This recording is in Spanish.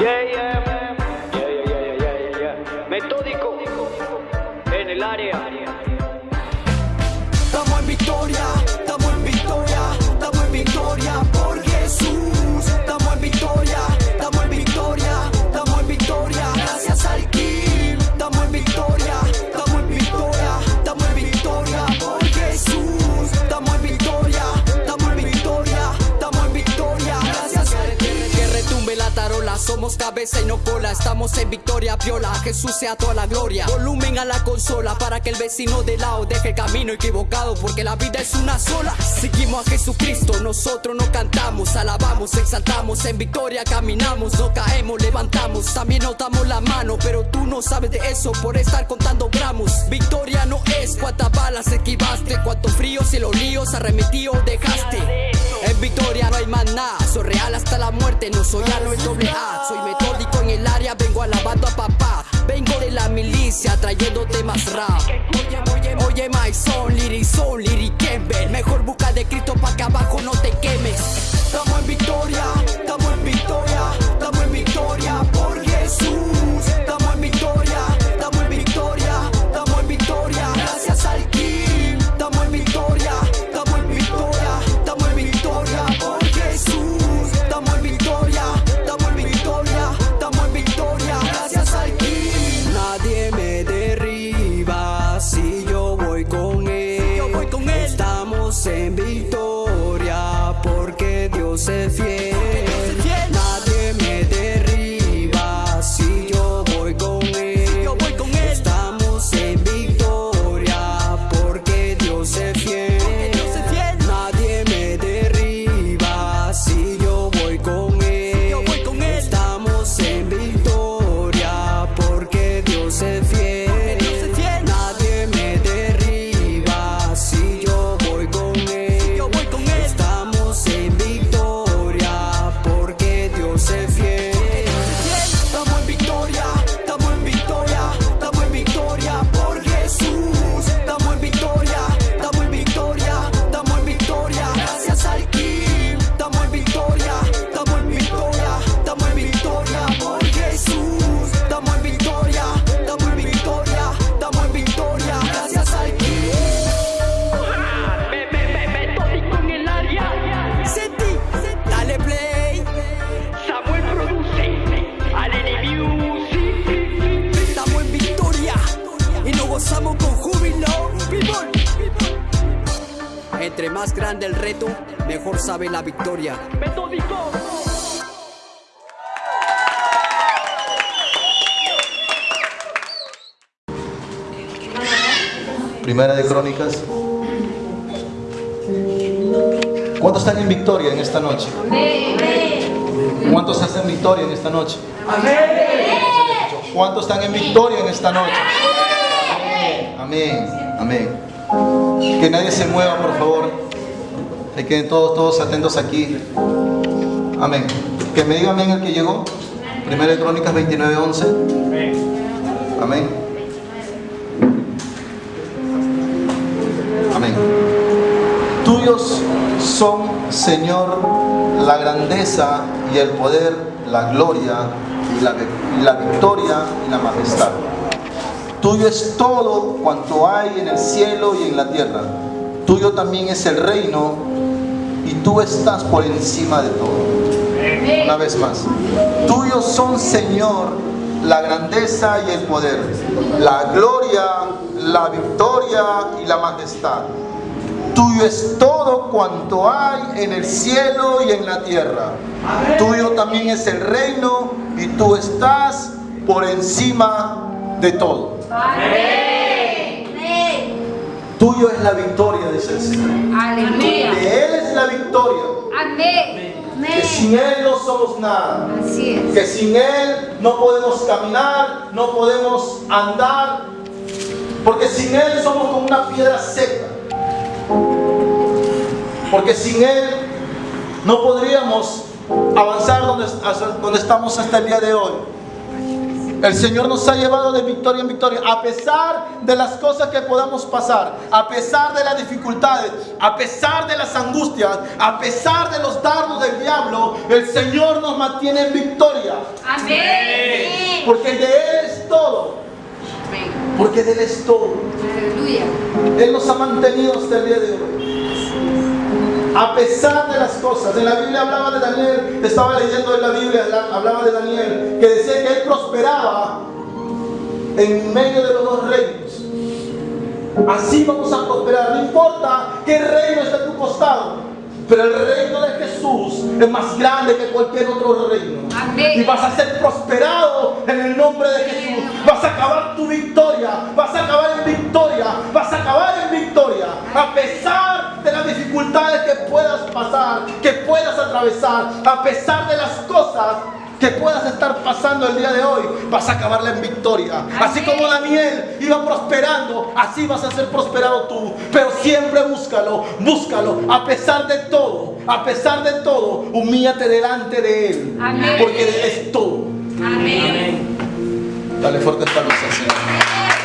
Yeah, yeah, yeah, yeah, yeah, yeah, yeah. Metódico en el área. Somos cabeza y no cola. Estamos en victoria, viola. Jesús sea toda la gloria. Volumen a la consola para que el vecino de lado deje el camino equivocado. Porque la vida es una sola. Seguimos a Jesucristo, nosotros no cantamos, alabamos, exaltamos. En victoria caminamos, no caemos, levantamos. También nos damos la mano, pero tú no sabes de eso por estar contando gramos. Victoria no es cuántas balas esquivaste, cuántos fríos y los líos arremetidos dejaste. Victoria no hay más nada, soy real hasta la muerte, no soy A, no es doble A. Soy metódico en el área, vengo alabando a papá. Vengo de la milicia trayéndote más rap. Oye, oye, oye, my son, lyric son, lyric. Mejor busca de Cristo pa' que abajo no te quemes. Estamos en victoria, es fiel. Más grande el reto, mejor sabe la victoria. Metódico. Primera de Crónicas. ¿Cuántos están en victoria en esta noche? ¿Cuántos hacen victoria en esta noche? ¿Cuántos están en victoria en esta noche? Amén. Amén. Que nadie se mueva, por favor. Que queden todos, todos atentos aquí. Amén. Que me diga amén el que llegó. Primera de Crónicas 29, 11. Amén. Amén. Tuyos son, Señor, la grandeza y el poder, la gloria y la, y la victoria y la majestad. Tuyo es todo cuanto hay en el cielo y en la tierra. Tuyo también es el reino y tú estás por encima de todo. Una vez más. Tuyos son, Señor, la grandeza y el poder, la gloria, la victoria y la majestad. Tuyo es todo cuanto hay en el cielo y en la tierra. Tuyo también es el reino y tú estás por encima de todo. Tuyo es la victoria, dice el Señor. Aleluya. De Él es la victoria. Amén. Que sin Él no somos nada. Así es. Que sin Él no podemos caminar, no podemos andar. Porque sin Él somos como una piedra seca. Porque sin Él no podríamos avanzar donde, donde estamos hasta el día de hoy. El Señor nos ha llevado de victoria en victoria, a pesar de las cosas que podamos pasar, a pesar de las dificultades, a pesar de las angustias, a pesar de los dardos del diablo, el Señor nos mantiene en victoria, Amén. porque de Él es todo, Amén. porque de Él es todo. Aleluya. Él nos ha mantenido hasta el día de hoy. A pesar de las cosas, en la Biblia hablaba de Daniel, estaba leyendo en la Biblia, la- hablaba de Daniel, que decía que él prosperaba en medio de los dos reinos. Así vamos a prosperar, no importa qué reino esté a tu costado, pero el reino de Jesús es más grande que cualquier otro reino. Amén. Y vas a ser prosperado en el nombre de Jesús. Vas a acabar tu victoria, vas atravesar, a pesar de las cosas que puedas estar pasando el día de hoy, vas a acabarla en victoria. Así como Daniel iba prosperando, así vas a ser prosperado tú. Pero siempre búscalo, búscalo, a pesar de todo, a pesar de todo, humíllate delante de Él. Amén. Porque Él es todo. Amén. Dale fuerte aplauso al Señor.